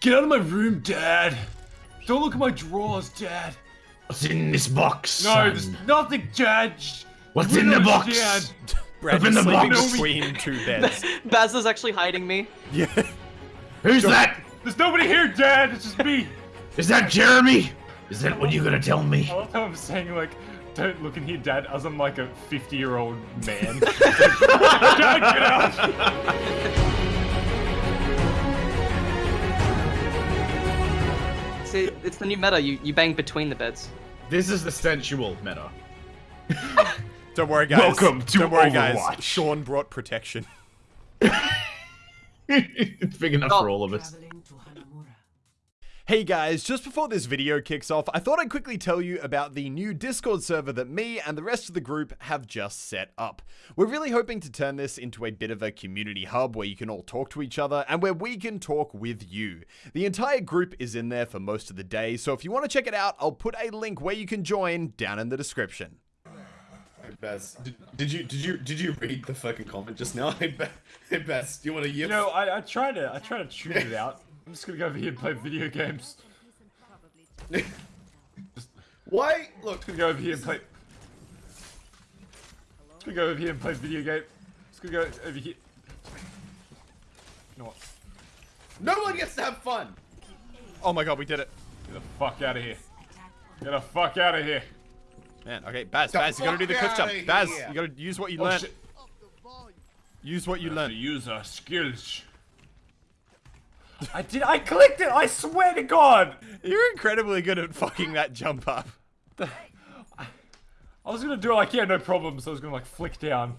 Get out of my room, Dad! Don't look at my drawers, Dad! What's in this box? No, son? there's nothing, Dad! What's in the box? understand. Brad Open is the sleeping box. between two beds. Baz is actually hiding me. yeah. Who's that? There's nobody here, Dad! It's just me! Is that Jeremy? Is that what you're gonna tell me? I love how I'm saying, like, don't look in here, Dad, as I'm like a 50 year old man. Dad, get out! See, it's the new meta. You you bang between the beds. This is the sensual meta. Don't worry, guys. Welcome to Don't worry, guys. Sean brought protection. it's big enough Oh. for all of us. Hey guys, just before this video kicks off, I thought I'd quickly tell you about the new Discord server that me and the rest of the group have just set up. We're really hoping to turn this into a bit of a community hub where you can all talk to each other and where we can talk with you. The entire group is in there for most of the day, so if you want to check it out, I'll put a link where you can join down in the description. Hey Baz, did, did you did you did you read the fucking comment just now? Hey, Ba- hey Baz, do you want to You know, I, I try to, I try to tune it out. I'm just gonna go over here and play video games. Why? Look, gonna go over here and play. Just gonna go over here and play video game. Just gonna go over here. You know what? no one gets to have fun. Oh my god, we did it. Get the fuck out of here. Get the fuck out of here. Man, okay, Baz, Baz, you gotta do the fuck quick jump. Baz, you gotta use what you Oh learned. shit. Use what you To learned. use our skills. I did. I clicked it. I swear to God. You're incredibly good at fucking that jump up. I was gonna do it like yeah, no problem. So I was gonna like flick down.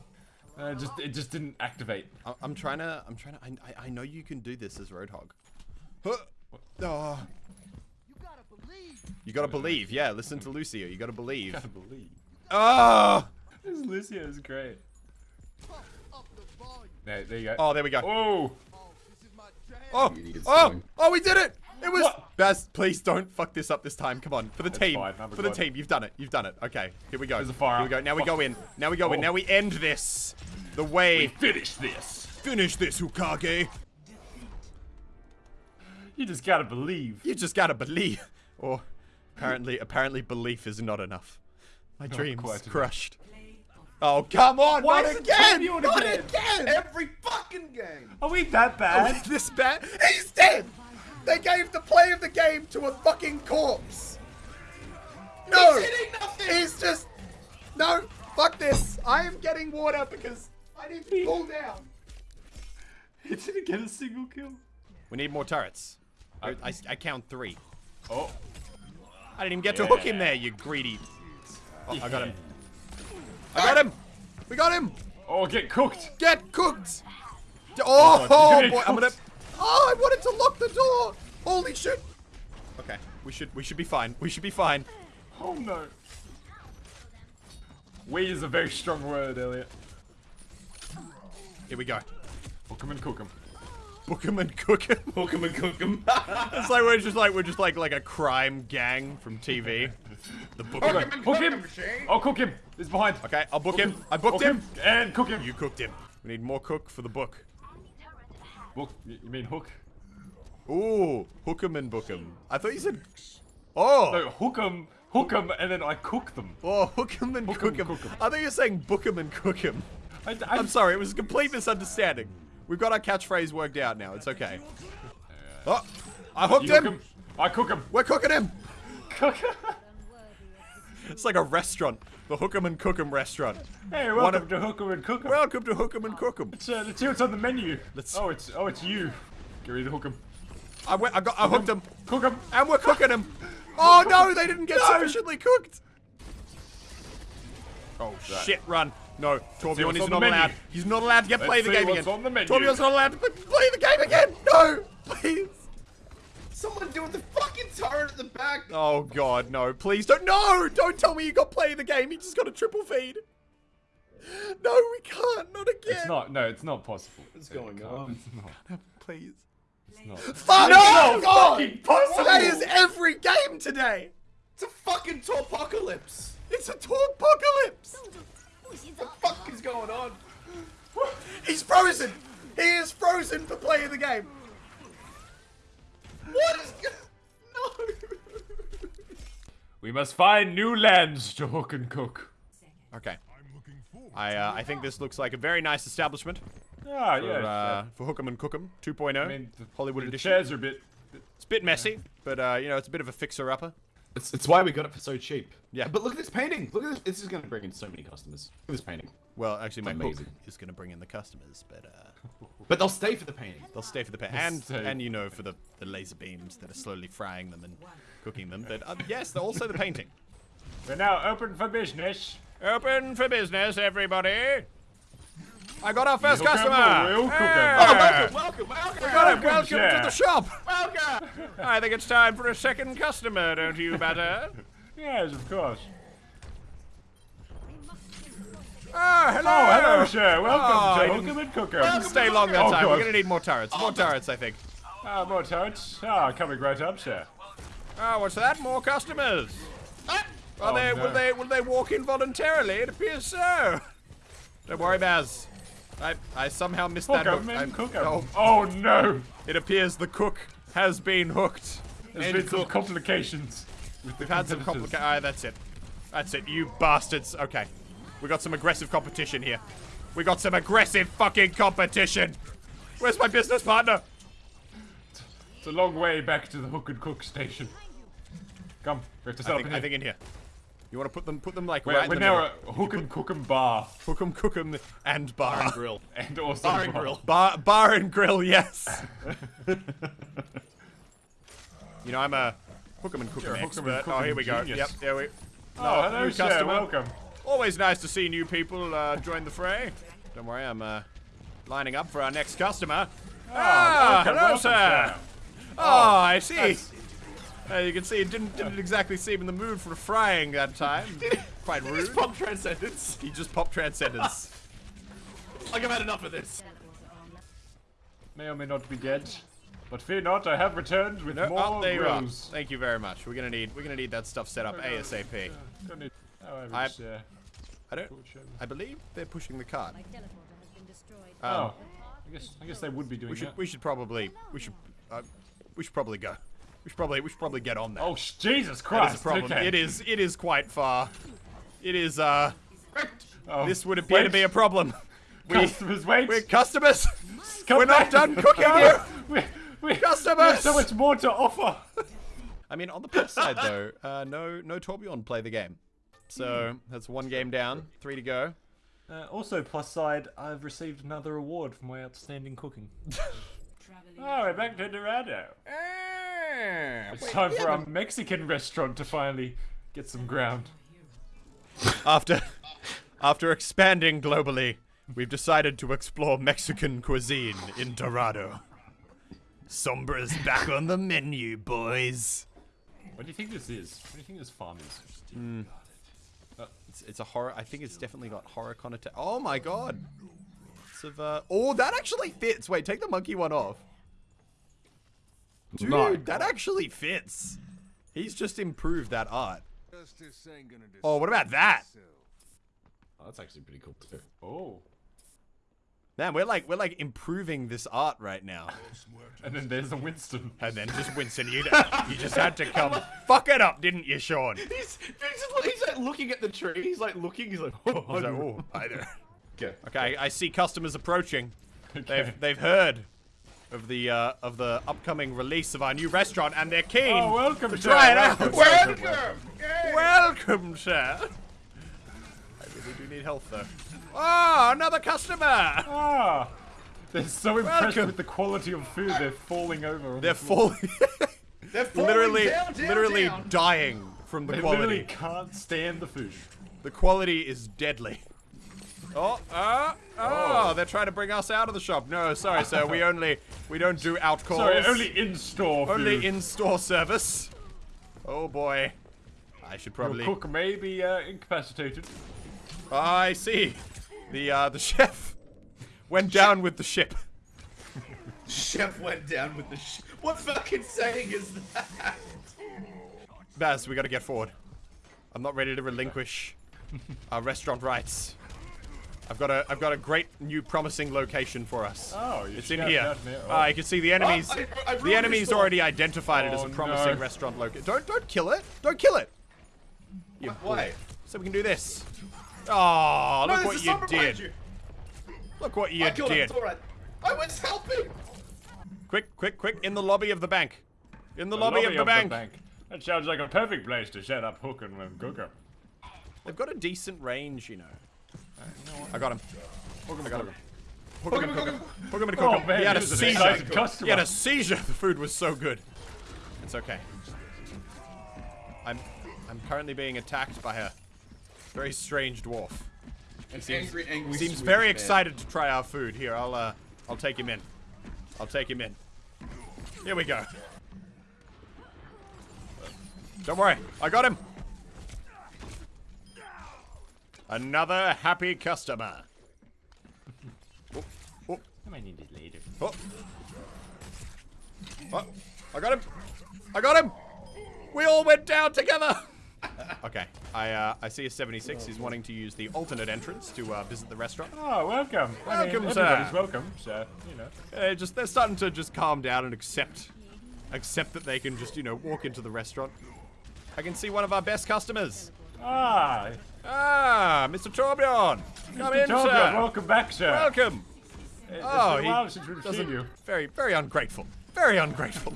And it just it just didn't activate. I- I'm trying to. I'm trying to. I, I, I know you can do this as Roadhog. Huh. Oh. You gotta believe. You gotta believe. Yeah, listen to Lucio. You gotta believe. Gotta believe. Oh. This Lucio is great. There, there you go. Oh, there we go. Oh. Oh. Oh. going. Oh, oh, we did it. It was. What? Baz, please don't fuck this up this time. Come on, for the team. fine, I'm For the good. team, you've done it. You've done it. Okay, here we go. There's a fire. Here we go. Now we go in. Now we go in. Oh. Now we end this. The way. Finish this. Finish this, Hukage. You just gotta believe. You just gotta believe. Or apparently, apparently, belief is not enough. My dreams quite enough. Crushed. Oh come on! Why not is it again! champion Not again? again! Every fucking game. Are we that bad? Are this bad? He's dead. They gave the play of the game to a fucking corpse. No, He's hitting nothing. he's just no. Fuck this! I am getting water because I need to cool down. He didn't get a single kill. We need more turrets. I, I, I count three. Oh. I didn't even get to hook him there, you greedy. Oh, I got him. I got him. We got him. Oh, get cooked. Get cooked! Oh, oh he's boy, getting I'm gonna. Oh, I wanted to lock the door. Holy shit! Okay, we should we should be fine. We should be fine. Oh no. We is a very strong word, Elliot. Here we go. Hook 'em and cook cook 'em. Book 'em and cook 'em. Hook 'em and cook 'em. It's like we're just like we're just like like a crime gang from TV. The book. Hook 'em. 'em and Hook cook him. 'em, Shane. Oh, cook him. He's behind. Okay, I'll book him. I booked Hook him. And cook him. You cooked him. We need more cook for the book. Book. You you mean hook? Ooh, hook 'em and book 'em. I thought you said. Oh. No, hook 'em, hook 'em, and then I cook them. Oh, hook 'em and Hook 'em, cook 'em. cook 'em. I thought you were saying book 'em and cook 'em. I, I, I'm sorry, it was a complete misunderstanding. We've got our catchphrase worked out now. It's okay. Oh, I hooked You him. cook 'em. I cook him. We're cooking him. Cook. It's like a restaurant. The Hook 'em and Cook 'em restaurant. hey, One welcome of- to hook 'em and cook 'em. Welcome to Hook 'em and Cook 'em. let's, uh, let's see what's on the menu. Let's- Oh, it's oh, it's you. Get ready to hook 'em. I, went, I got, I hooked him, Cook 'em. and we're cooking him. Oh no, they didn't get No. sufficiently cooked. Oh shit! Run. No, Torbjorn is not allowed. He's not allowed to get Let's play the game again. on the menu. Torbjorn's not allowed to play the game again. No, please. Someone do it the fucking turret at the back. Oh god, no! Please don't. No! Don't tell me you got play the game. You just got a triple feed. No, we can't. Not again. It's not. No, it's not possible. What's going It on? It's not. Please. It's not. Fuck It's no! not God! fucking possible. That is every game today. It's a fucking apocalypse. It's a apocalypse. What the fuck is going on? He's frozen! He is frozen for playing the game! What is... No! We must find new lands to hook and cook. Okay. I uh, I think this looks like a very nice establishment. Ah, for, yeah, uh, yeah. For Hook'em and Cook'em 2.0. I oh, mean, the, Hollywood the edition. chairs are a bit... It's a bit messy, yeah. but, uh, you know, it's a bit of a fixer-upper. It's, it's why we got it for so cheap. Yeah. But look at this painting. Look at this. This is going to bring in so many customers. Look at this painting. Well, actually, my hook Amazing. is going to bring in the customers, but uh, But they'll stay for the painting. they'll stay for the painting, And, stay. and you know, for the, the laser beams that are slowly frying them and cooking them. But uh, yes, they're also the painting. We're now open for business. Open for business, everybody. I got our first Hook 'em customer. or we'll cook 'em. Hey! Oh, welcome, welcome, welcome. Got it. Welcome, Welcome to the shop. Welcome. I think it's time for a second customer, don't you, Batter? Yes, of course. Ah, hello. Oh, hello, sir. Welcome Oh, to I Hook 'em and Cook 'em. Stay long that Oh, time. We're gonna need more turrets. More turrets, I think. Ah, more turrets. Ah, coming right up, sir. Oh, what's that? More customers. Are Oh, they? no. Will they? Will they walk in voluntarily? It appears so. Don't worry, Baz. I I somehow missed that. hook. and I- cook 'em. Oh, Oh, no. it appears the cook has been hooked. There's And been some cooked. complications. We've had some complications. Ah, that's it. That's it. You bastards. Okay, we got some aggressive competition here. We got some aggressive fucking competition. Where's my business partner? It's a long way back to the Hook and Cook station. Come, we have to set I up think, here. I think in here. You want to put them? Put them like we're, right we're in the now middle. at Hook and Cook 'em bar. Hook 'em, cook 'em, and bar. Bar and grill. And also Bar and grill. Bar, bar and grill, yes. you know, I'm a hook 'em and cook 'em You're a hook 'em and expert. cook Oh, 'em here we go. genius. Yep, there we. Oh, hello, new sir. customer. Welcome. Always nice to see new people uh, join the fray. Don't worry, I'm uh, lining up for our next customer. Ah, welcome, hello, welcome, sir. sir. Oh, I see. That's- Uh, you can see it didn't didn't exactly seem in the mood for frying that time. Quite rude. Just pop transcendence. He just popped transcendence. Like I've had enough of this. May or may not be dead. But fear not, I have returned with No, more oh, there you are. Thank you very much. We're gonna need we're gonna need that stuff set up ASAP. Don't need- oh, I- was, uh, I don't. I believe they're pushing the cart. My teleporter has been destroyed. Oh, I guess I guess they would be doing We should that. we should probably we should uh, we should probably go. We should probably we should probably get on that. Oh, Jesus Christ! is a problem. Okay. It is it is quite far. It is uh. Oh, This would appear to be a problem. We Customers, wait. we're customers. Come we're not done cooking No, here. We, we, Customers. so much more to offer. I mean, on the plus side though, uh, no no Torbjorn play the game. So that's one game down, three to go. Uh, also, plus side, I've received another award for my outstanding cooking. oh, we're back to Dorado. It's time for our Mexican restaurant to finally get some ground. After after expanding globally, we've decided to explore Mexican cuisine in Dorado. Sombra's back on the menu, boys. What do you think this is? What do you think this farm is? It's, it's a horror. I think it's definitely got horror connotation. Oh my god. It's of, uh, oh, that actually fits. Wait, take the monkey one off. Dude, My that actually fits. He's just improved that art. Oh, what about that? Oh, that's actually pretty cool too. Oh. Man, we're like we're like improving this art right now. And then there's a Winston. And then just Winston, you you just had to come fuck it up, didn't you, Sean? He's, he's, just, he's like looking at the tree. He's like looking. He's like, oh, I was like, oh, hi there. okay. Okay, I see customers approaching. Okay. They've they've heard of the uh, of the upcoming release of our new restaurant, and they're keen. Oh, welcome, to sir. try it out. Welcome, Welcome, welcome, welcome, sir. I really do need help though. Oh, another customer. Ah! They're so impressed Welcome. with the quality of food, they're falling over. They're the falling, They're falling literally, down, down, literally down. dying from the They quality. literally can't stand the food. The quality is deadly. Oh, uh, oh, they're trying to bring us out of the shop. No, sorry, sir. We only, we don't do out calls. Sorry, only in-store only in-store service. Oh boy. I should Your probably. cook may be uh, incapacitated. I see. The uh, the chef went down with the ship. Chef went down with the. Sh- what fucking saying is that? Baz, we gotta get forward. I'm not ready to relinquish our restaurant rights. I've got a I've got a great new promising location for us. Oh, It's in here. there. Ah, you can see the enemies. I- I the enemies already identified it as Oh, a promising no. restaurant location. Don't don't kill it. Don't kill it. You Why? So we can do this. Oh, No, look what you did. you. Look what you I did. It's all right. I was helping. Quick, quick, quick! In the lobby of the bank. In the, lobby, of, the, bank. That sounds like a perfect place to set up hook and um. They've got a decent range, you know. I got him. Hook 'em, I got cook him. 'em. Hook him and cook him. Hook him and Oh, cook him. He had a he was an seizure. He had a seizure. The food was so good. It's okay. I'm I'm currently being attacked by a very strange dwarf. An angry, angry. Seems very man. excited to try our food. Here, I'll uh I'll take him in. I'll take him in. Here we go. Don't worry, I got him. Another happy customer. Oh, oh, I might need it later. oh. Oh, I got him. I got him. We all went down together. okay, I uh, I see a 76. He's wanting to use the alternate entrance to uh, visit the restaurant. Oh, welcome. I mean, Welcome, sir. everybody's welcome, so, you know. Uh, just they're starting to just calm down and accept accept that they can just you know walk into the restaurant. I can see one of our best customers. Ah, Ah, Mr. Torbjorn, come in, Torbjorn, sir. welcome back, sir. Welcome. It's Oh, been he a while since we've doesn't- seen you. Very, very ungrateful. Very ungrateful.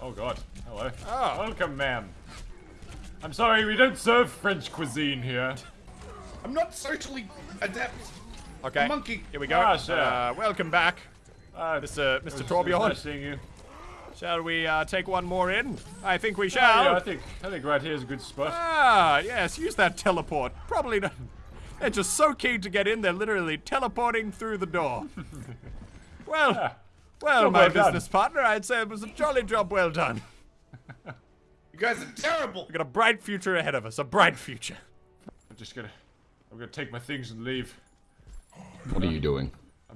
Oh, God. Hello. Oh. Welcome, ma'am. I'm sorry, we don't serve French cuisine here. I'm not socially adept. Okay. monkey. Here we go. Ah, sir. Uh, welcome back, Uh, Mr. it was- Mr. it Torbjorn. Nice seeing you. Shall we uh, take one more in? I think we Oh, shall. yeah, I think I think right here is a good spot. Ah, yes, use that teleport. Probably not. They're just so keen to get in, they're literally teleporting through the door. well, well, Job my well done. business partner, I'd say it was a jolly job well done. You guys are terrible. We've got a bright future ahead of us, a bright future. I'm just gonna, I'm gonna take my things and leave. What are you doing?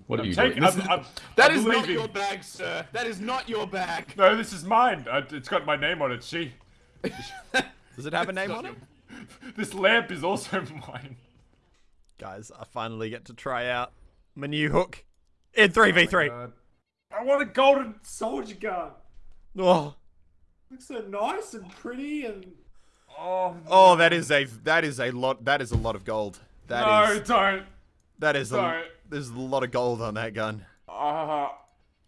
What are I'm you taking. doing? I'm, I'm, That I'm is not your bag, sir. That is not your bag. No, this is mine. I, it's got my name on it. See, Does it have a name on it? this lamp is also mine. Guys, I finally get to try out my new hook in 3v3. Uh, I want a golden soldier gun. Oh, Looks so nice and pretty and. Oh, oh, that is a that is a lot. That is a lot of gold. That no! is Don't. that is a, don't. There's a lot of gold on that gun. Uh,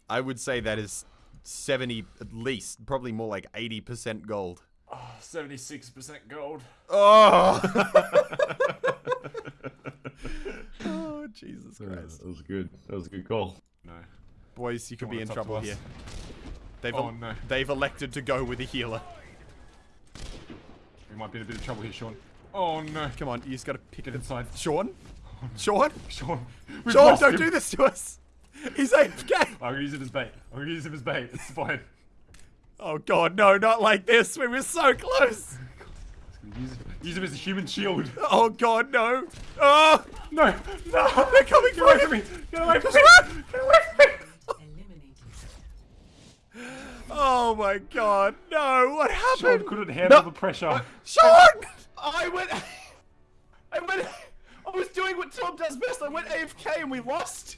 I would say that is 70 at least, probably more like 80% gold. seventy-six percent gold. Oh. oh, Jesus Christ. That was good. That was a good call. No. Boys, you could be in it's up to trouble here. They've, Oh, no. they've elected to go with a healer. We might be in a bit of trouble here, Sean. Oh no! Come on, you just gotta pick Get it. inside, Sean? Sean? Sean. We've Sean, don't him. do this to us! He's AFK! I'm gonna use him as bait. I'm gonna use him as bait. It's fine. Oh god, no, not like this. We were so close! Use, use him as a human shield. Oh god, no! Oh! No! No! They're coming Get away for from me! Get away from me! Get away from me! Oh my god, no! What Sean happened? couldn't handle the pressure. Sean! I went. I went. I was doing what best. I went AFK and we lost.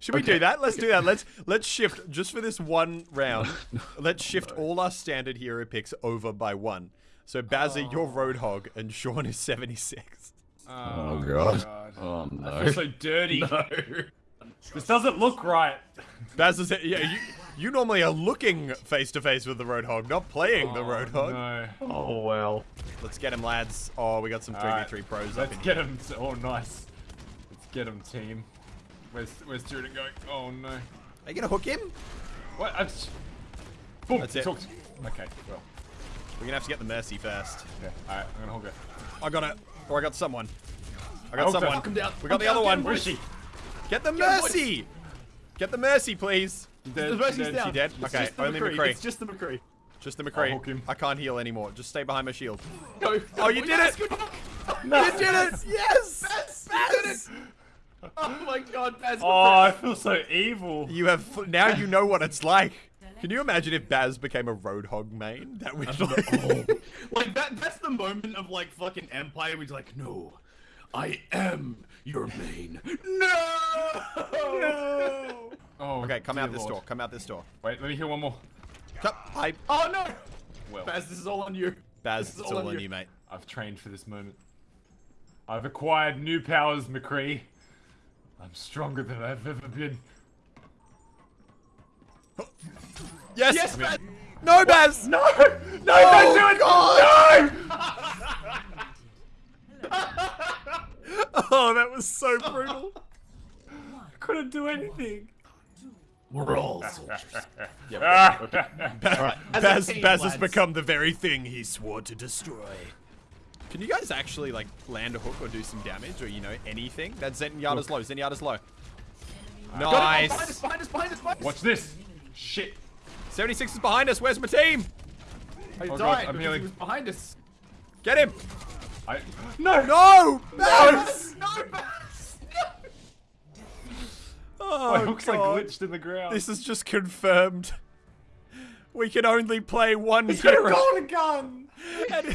Should we do that? Let's do that. Let's let's shift just for this one round. Let's shift all our standard hero picks over by one. So Bazza, you're oh. Roadhog, and Sean is 76. Oh, oh god. Oh no. I feel so dirty. no. This doesn't look right. Bazza's yeah, you you normally are looking face to face with the Roadhog, not playing the oh, Roadhog. No. Oh well. Let's get him, lads. Oh, we got some 3v3 Alright, pros up Let's in get here. him. Oh, nice. Let's get him, team. Where's Where's Tyrion going? Oh no. Are you gonna hook him? What? I just... Boom. That's it. Talked. Okay. Well. We're gonna have to get the Mercy first. Yeah. All right. I'm gonna hold it. I got it. Or I got someone. I got hooked her. someone. Him down. We got I'm the down, other one. Where is she? Get the Get him, boys. Mercy! Get the Mercy, please. Dead, The Mercy's dead. down. She dead? It's Okay, only McCree. McCree. It's just the McCree. Just the McCree. hook him. I can't heal anymore. Just stay behind my shield. Go. Oh, you did it! Good hook. You did it! Yes! Baz, you did it. Oh my God, Baz. Oh, I feel so evil. You have now you know what it's like. Can you imagine if Baz became a Roadhog main? That would like, like that. That's the moment of like fucking Empire. Where he's like, no, I am your main. No. No. Oh. Okay, come out this Lord. door. Come out this door. Wait, let me hear one more. Come, I Oh no. Well. Baz, this is all on you. Baz, It's it's all all on on you. you, mate. I've trained for this moment. I've acquired new powers, McCree. I'm stronger than I've ever been. Yes! Yes, Baz! No, Baz! No! No, don't do it! No! Oh, that was so brutal. Couldn't do anything. We're all soldiers. Ah. As a Baz, team, Baz has become the very thing he swore to destroy. Can you guys actually like land a hook or do some damage or you know anything? That's Zenyatta's low. Zenyatta's low. Got it. Oh, Behind us, Nice. behind us, behind us, behind us. Watch this. Shit. 76 is behind us. Where's my team? I Oh, God, I'm healing. he was behind us. Get him. I. No! No! Baz! No, Baz! Oh, My hook's like God. glitched in the ground. This is just confirmed. We can only play one hero. golden gun!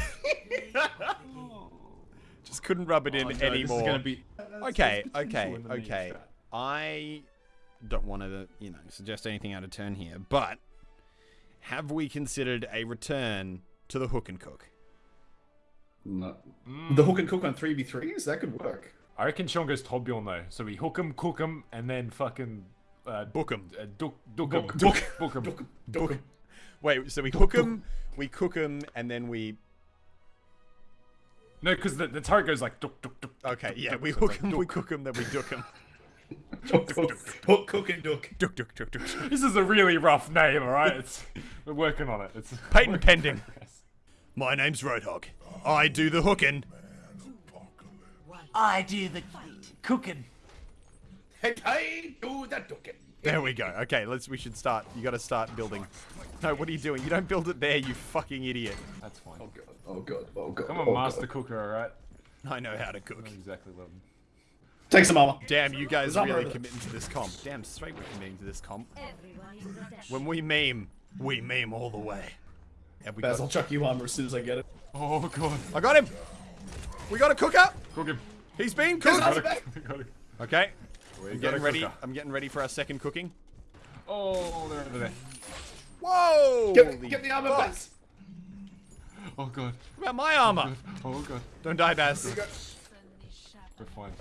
And- just couldn't rub it in Oh, no, anymore. This is gonna be. Okay, okay, in the okay. I don't want to, you know, suggest anything out of turn here, but have we considered a return to the hook and cook? No. The hook and cook on 3v3s? That could work. I reckon Sean goes Torbjorn though. So we hook him, cook him, and then fucking. Uh, Book 'em. Uh, duck, duck him. Book- Duck, book him. Book, Book- book. Wait, so we hook him, we cook him, and then we. No, because the, the turret goes like duck, duck, duck. Okay, duck, yeah, duck, we hook like them, we cook them, then we duck them. Hook, hook, cook and duck. Duck, duck, duck, duck. This is a really rough name, alright? It's We're working on it. It's Patent pending. My name's Roadhog. I do the hooking. I do the cooking. Hey, hey, do the ducking. There we go. Okay, let's. We should start. You got to start building. No, what are you doing? You don't build it there, you fucking idiot. That's fine. Oh god, oh god, oh god. I'm a oh, master God. cooker, alright? I know how to cook. Not exactly what I'm- Take some armor. Damn, you guys There's really committing to this comp. Damn straight we're committing to this comp. When we meme, we meme all the way. Have we Baz, I'll chuck you armor as soon as I get it. Oh god. I got him. We got a cooker. Cook him. He's been cooked. armor back. We got it. Okay. We I'm getting ready. cooker. I'm getting ready for our second cooking. Oh, they're over there. Whoa! Get, get the armor, fuck. Baz. Oh god. What about my armor? Oh, oh god. Don't die, Baz. We're fine.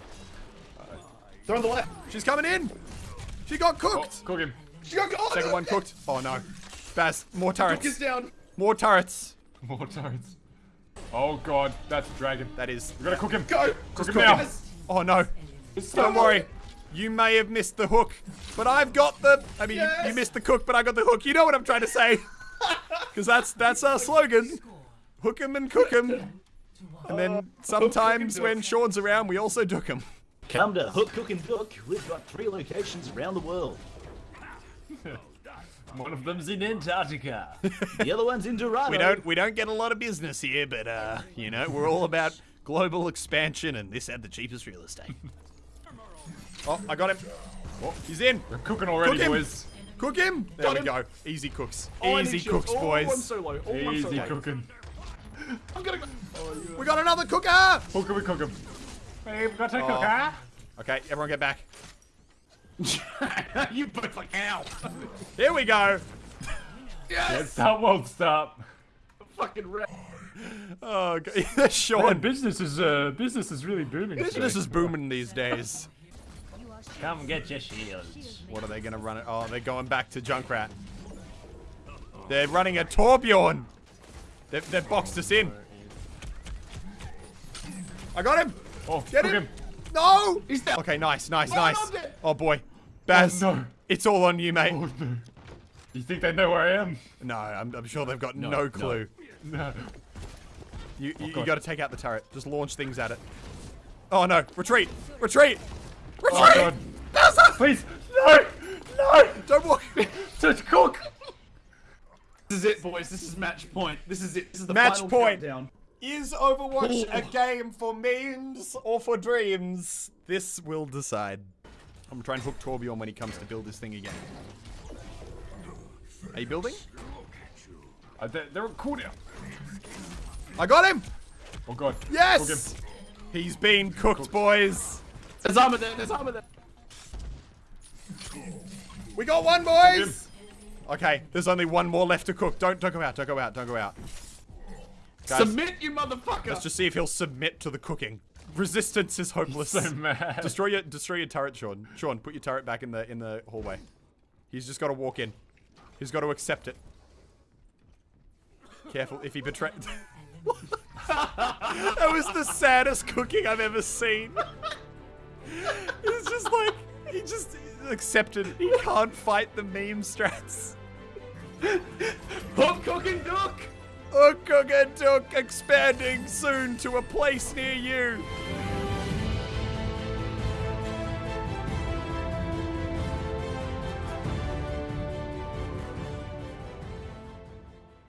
They're on the left. She's coming in. She got Oh, cooked. cook him. She got oh, Second no. one cooked. Oh no. Baz, more Duck is turrets. down. More turrets. More turrets. Oh god, that's a dragon. That is. We're gonna cook him. Go. Cook him cook now. him. Oh no. Don't so- worry. You may have missed the hook, but I've got the. I mean, you- you missed the cook, but I got the hook. You know what I'm trying to say? Because that's that's our slogan. Hook 'em and cook 'em. And then sometimes when Sean's around, we also duck 'em. Come to Hook, Cook and Duck. We've got three locations around the world. One of them's in Antarctica. The other one's in Dorado. We don't we don't get a lot of business here, but uh, you know, we're all about global expansion, and this had the cheapest real estate. oh, I got him. Oh, he's in. We're cooking already, Cook him. boys. Cook him. There Got we him. go. Easy cooks. Oh, Easy shields. cooks, Oh, boys. I'm so low. Oh, I'm so Easy low. cooking. I'm gonna go. We got another cooker. Hook him, we cook him. Hey, we've got to Oh. cook, huh? Okay, everyone get back. you both like ow. Here we go. yes. That won't stop. Fucking red. Oh, God. Man, Sean. business is uh, business is really booming. Business today. is booming these days. Come get your shields. What are they gonna run it? Oh, they're going back to Junkrat. They're running a Torbjorn. They've, they've boxed us in. I got him. Oh, Get him. him. No. He's down. Okay, nice, nice, Oh, nice. Oh boy, Baz. Oh, no. It's all on you, mate. Oh no. You think they know where I am? No, I'm, I'm sure they've got no, no. clue. No. You, oh, you, you got to take out the turret. Just launch things at it. Oh no! Retreat! Retreat! Retreat! Oh god. Please, no, no. Don't walk. Just cook. This is it, boys. This is match point. This is it. This is the Match final point. countdown. Is Overwatch a game for memes or for dreams? This will decide. I'm trying to try and hook Torbjorn when he comes to build this thing again. Are you building? Uh, they're, they're cool now. I got him! Oh god. Cook him. Yes! He's been cooked, boys. There's armor there. There's armor there. We got one, boys! Okay, there's only one more left to cook. Don't don't go out, don't go out, don't go out. Guys, Submit, you motherfucker! Let's just see if he'll submit to the cooking. Resistance is hopeless. So mad. destroy your destroy your turret, Sean. Sean, put your turret back in the in the hallway. He's just got to walk in. He's got to accept it. Careful if he betray. that was the saddest cooking I've ever seen. It's just like he just accepted. He can't fight the meme strats. Hook, cooking duck! Hook and Duck expanding soon to a place near you.